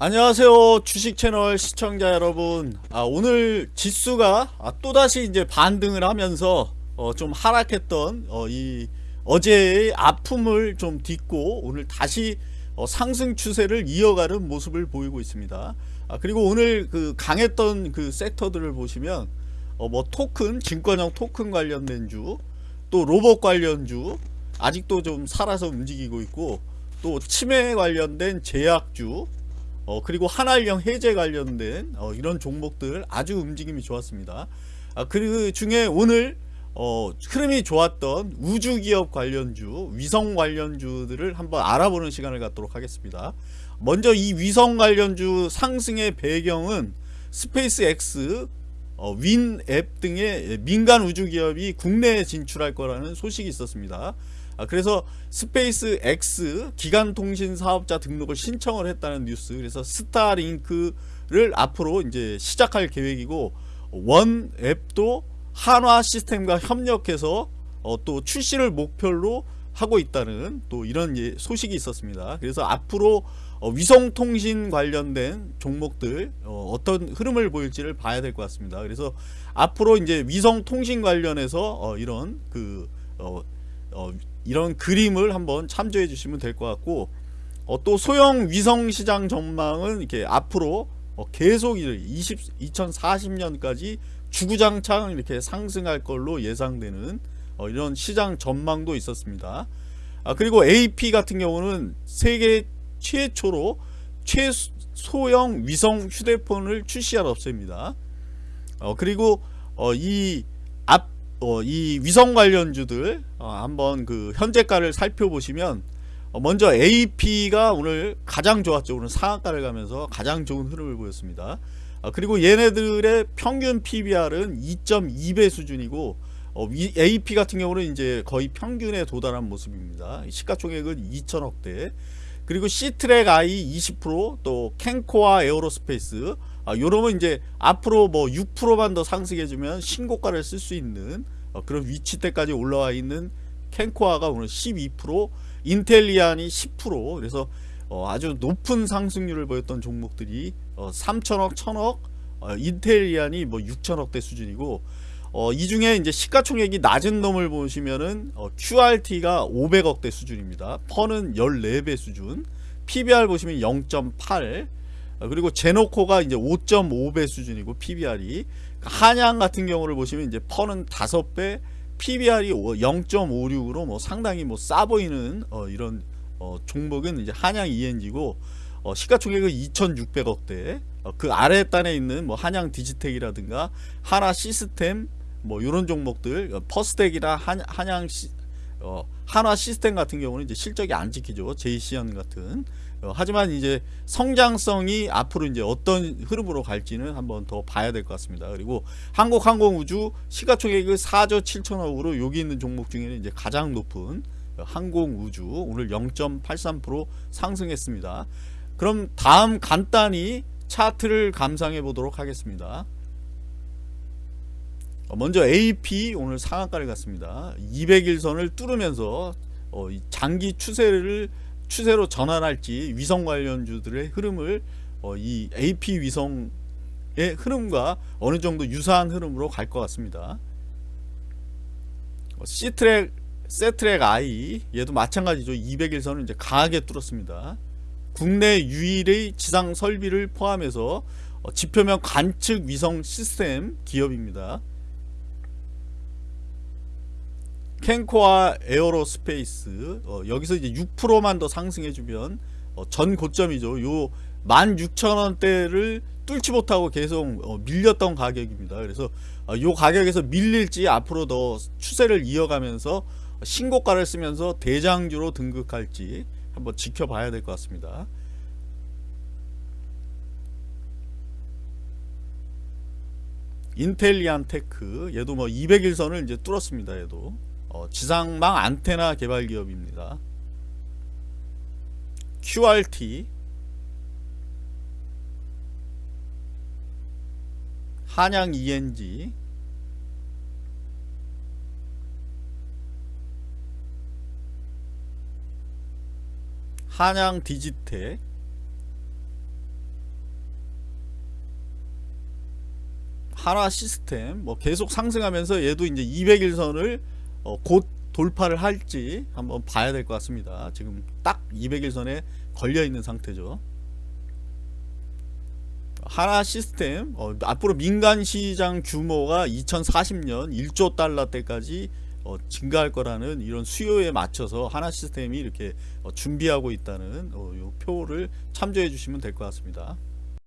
안녕하세요 주식 채널 시청자 여러분. 아, 오늘 지수가 아, 또다시 이제 반등을 하면서 어, 좀 하락했던 어, 이 어제의 아픔을 좀 딛고 오늘 다시 어, 상승 추세를 이어가는 모습을 보이고 있습니다. 아, 그리고 오늘 그 강했던 그 섹터들을 보시면 어, 뭐 토큰 증권형 토큰 관련된 주 또 로봇 관련 주 아직도 좀 살아서 움직이고 있고 또 치매 관련된 제약주 어, 그리고 한한령 해제 관련된 어, 이런 종목들 아주 움직임이 좋았습니다. 아, 그 중에 오늘 어, 흐름이 좋았던 우주기업 관련주, 위성 관련주들을 한번 알아보는 시간을 갖도록 하겠습니다. 먼저 이 위성 관련주 상승의 배경은 SpaceX, 어, OneWeb 등의 민간 우주기업이 국내에 진출할 거라는 소식이 있었습니다. 아, 그래서 SpaceX 기간통신 사업자 등록을 신청을 했다는 뉴스 그래서 Starlink를 앞으로 이제 시작할 계획이고 OneWeb도 한화 시스템과 협력해서 어, 또 출시를 목표로 하고 있다는 또 이런 예, 소식이 있었습니다. 그래서 앞으로 어, 위성통신 관련된 종목들 어떤 흐름을 보일지를 봐야 될 것 같습니다. 그래서 앞으로 이제 위성통신 관련해서 어, 이런 그 어, 어, 이런 그림을 한번 참조해 주시면 될 것 같고 어, 또 소형 위성 시장 전망은 이렇게 앞으로 어, 계속 20, 2040년까지 주구장창 이렇게 상승할 걸로 예상되는 어, 이런 시장 전망도 있었습니다. 아, 그리고 AP 같은 경우는 세계 최초로 최소형 위성 휴대폰을 출시할 업체입니다. 어, 그리고 어, 이 앞, 어, 이 위성 관련주들 어, 한번 그 현재가를 살펴보시면 어, 먼저 AP가 오늘 가장 좋았죠. 오늘 상한가를 가면서 가장 좋은 흐름을 보였습니다. 어, 그리고 얘네들의 평균 PBR은 2.2배 수준이고 어, AP 같은 경우는 이제 거의 평균에 도달한 모습입니다. 시가총액은 2천억대. 그리고 쎄트렉아이 20%또 켄코아 에어로스페이스 아, 요러면 이제 앞으로 뭐 6%만 더 상승해주면 신고가를 쓸 수 있는 어, 그런 위치때까지 올라와 있는 캔코아가 오늘 12% 인텔리안이 10% 그래서 어, 아주 높은 상승률을 보였던 종목들이 어, 3천억 1천억 어, 인텔리안이 뭐 6천억대 수준이고 어, 이 중에 이제 시가총액이 낮은 놈을 보시면은 어, QRT가 500억대 수준입니다. 펀은 14배 수준. PBR 보시면 0.8. 어, 그리고 제노코가 이제 5.5배 수준이고 PBR이. 한양 같은 경우를 보시면 이제 펀은 5배, PBR이 0.56으로 뭐 상당히 뭐 싸 보이는 어, 이런 어, 종목은 이제 한양 ENG고 어, 시가총액은 2,600억대. 어, 그 아래 단에 있는 뭐 한양 디지텍이라든가 하나 시스템 뭐 이런 종목들 어, 퍼스텍이나 한, 한양 시, 어, 한화 시스템 같은 경우는 이제 실적이 안 지키죠. 제이시언 같은 어, 하지만 이제 성장성이 앞으로 이제 어떤 흐름으로 갈지는 한번 더 봐야 될 것 같습니다. 그리고 한국항공우주 시가총액을 4조 7천억으로 여기 있는 종목 중에는 이제 가장 높은 항공우주 오늘 0.83% 상승했습니다. 그럼 다음 간단히 차트를 감상해 보도록 하겠습니다. 어, 먼저 AP 오늘 상한가를 갔습니다. 200일선을 뚫으면서 어, 장기 추세를 추세로 전환할지 위성 관련주들의 흐름을 어, 이 AP 위성의 흐름과 어느 정도 유사한 흐름으로 갈 것 같습니다. C트랙, 세트랙 I 얘도 마찬가지죠. 200일선을 이제 강하게 뚫었습니다. 국내 유일의 지상 설비를 포함해서 지표면 관측 위성 시스템 기업입니다. 켄코아 에어로스페이스 어, 여기서 이제 6%만 더 상승해주면 어, 전 고점이죠. 요 16,000원대를 뚫지 못하고 계속 어, 밀렸던 가격입니다. 그래서 어, 요 가격에서 밀릴지 앞으로 더 추세를 이어가면서 신고가를 쓰면서 대장주로 등극할지 한번 지켜봐야 될 것 같습니다. 인텔리안 테크 얘도 뭐 200일선을 이제 뚫었습니다. 얘도 어, 지상망 안테나 개발 기업입니다. QRT 한양 ENG 한양 디지텍. 하나 시스템. 뭐 계속 상승하면서 얘도 이제 200일선을 어, 곧 돌파를 할지 한번 봐야 될 것 같습니다. 지금 딱 200일선에 걸려 있는 상태죠. 하나 시스템 어, 앞으로 민간 시장 규모가 2040년 1조 달러 때까지 어, 증가할 거라는 이런 수요에 맞춰서 하나 시스템이 이렇게 어, 준비하고 있다는 어, 요 표를 참조해 주시면 될 것 같습니다.